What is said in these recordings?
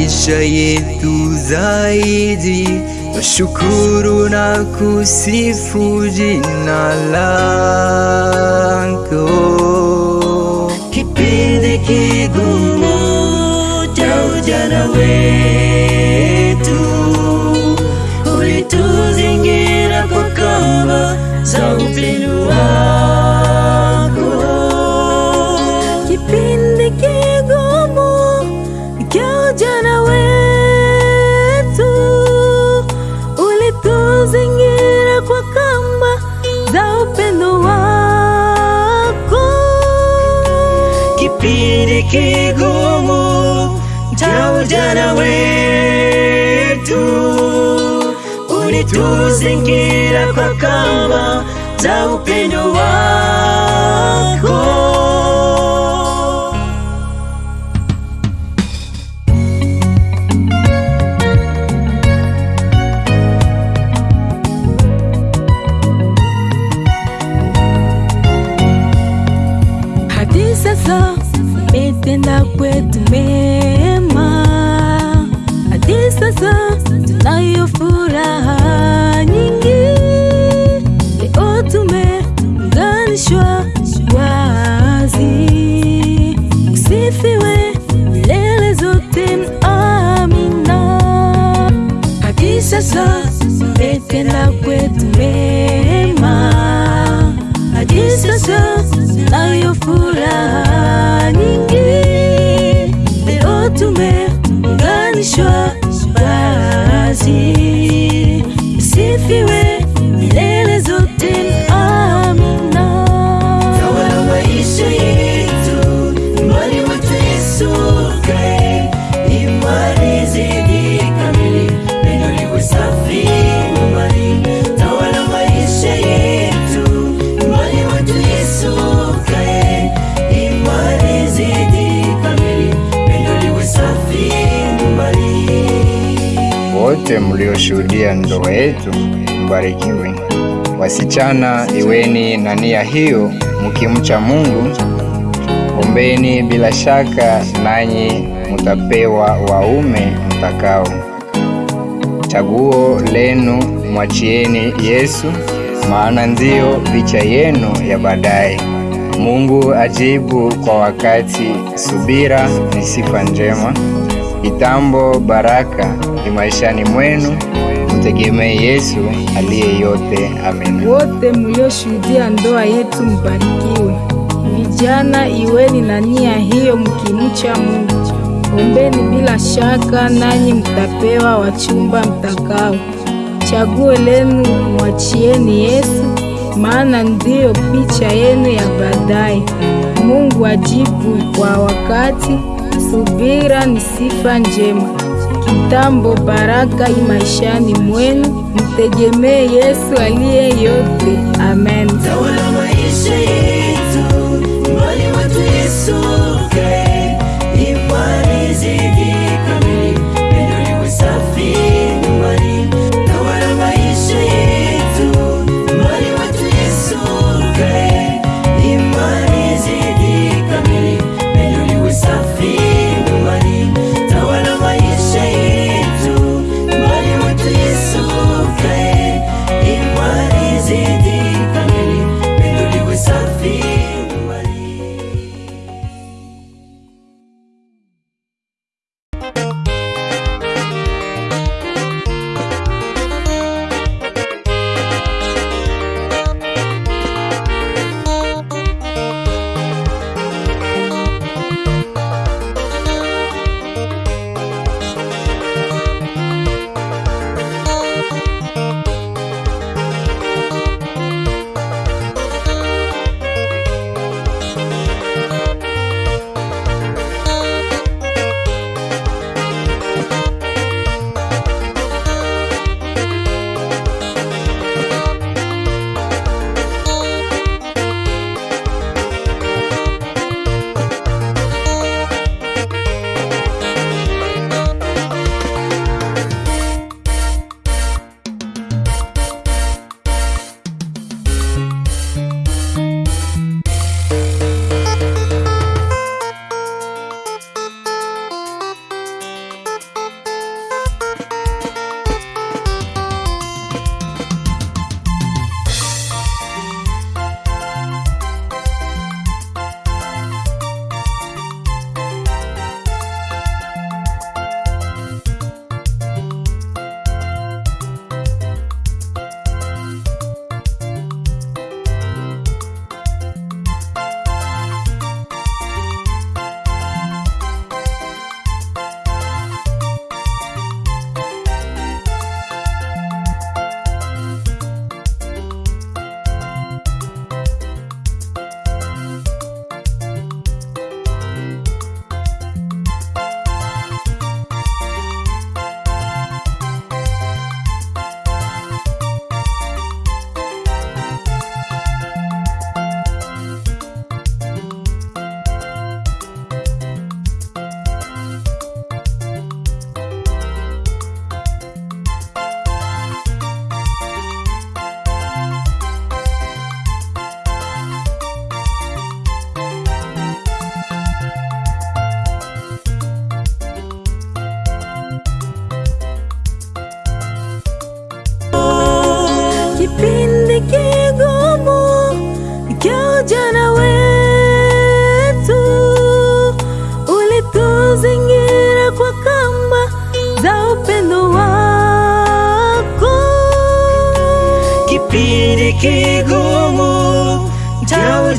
maisha yetu zaidi, nashukuru na kusifu jina lako. Kipindi kigumu cha ujana wetu, Kipindi kigumu cha ujana wetu, ulituzingira kwa kamba za upendo wako. Tumeunganishwa wazi, usifiwe milele zote, amina. Hadi sasa umetenda kwetu mema, hadi sasa tunayo furaha mlioshuhudia ndoa yetu mbarikiwe. Wasichana, iweni na nia hiyo, mkimcha Mungu. Ombeni, bila shaka nanyi mutapewa waume mtakao. Chaguo lenu mwachieni Yesu, maana ndiyo picha yenu ya baadaye. Mungu ajibu kwa wakati, subira ni sifa njema. Kitambo baraka ni maishani mwenu, mtegemee Yesu aliye yote. Amen. Wote mlioshuhudia ndoa yetu mbarikiwe. Vijana, iweni na nia hiyo, mkimcha Mungu. Ombeni, bila shaka nanyi mtapewa wachumba mtakao. Chaguo lenu mwachieni Yesu, maana ndiyo picha yenu ya baadaye. Mungu ajibu kwa wakati, subira ni sifa njema. Kitambo baraka i maishani mwenu, mtegemee Yesu aliye yote. Amen.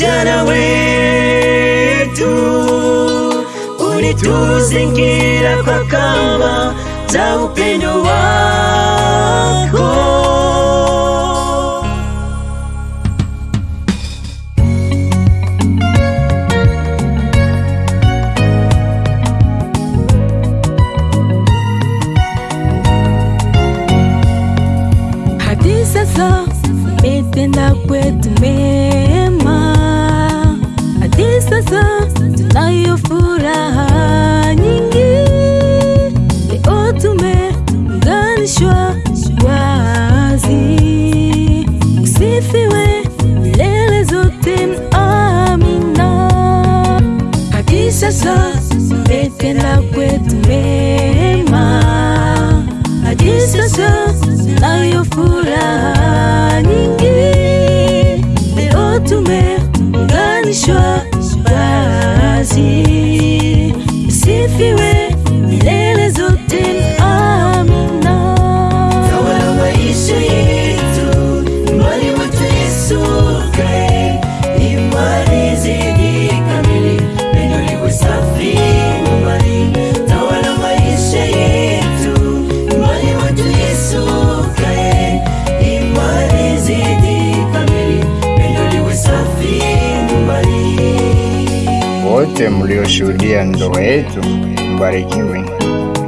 Ujana wetu, ulituzingira kwa kamba za upendo wako. hadi sasa umetenda kwetu mema, sasa tunayo furaha nyingi. Leo tumeunganishwa wazi, usifiwe milele zote, amina. Hadi sasa umetenda kwetu mema, hadi sasa furaha nyingi. Leo tumeunganishwa wazi, usifiwe milele Wote mlioshuhudia ndoa yetu mbarikiwe.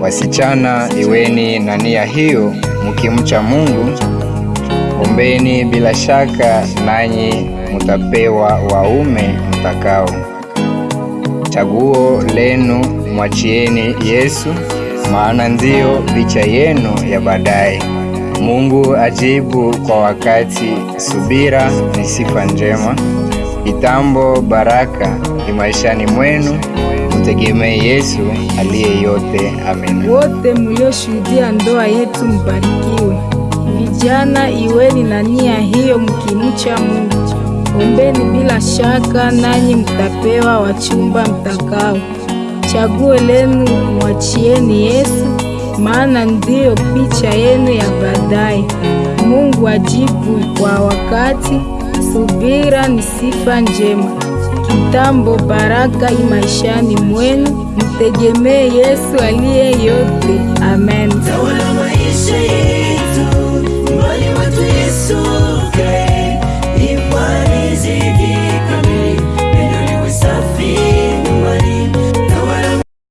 Wasichana, iweni na nia hiyo, mkimcha Mungu. Ombeni, bila shaka nanyi mutapewa waume mtakao. Chaguo lenu mwachieni Yesu, maana ndiyo picha yenu ya baadaye. Mungu ajibu kwa wakati, subira ni sifa njema. Kitambo baraka ni maishani mwenu, mtegemee Yesu aliye yote. Amen. Wote mlioshuhudia ndoa yetu mbarikiwe. Vijana, iweni na nia hiyo, mkimcha Mungu. Ombeni bila shaka, nanyi mtapewa wachumba mtakao. Chaguo lenu mwachieni Yesu, maana ndiyo picha yenu ya baadaye. Mungu ajibu kwa wakati, Subira ni sifa njema, kitambo, baraka maishani mwenu. Mtegemee Yesu aliye yote. Amen.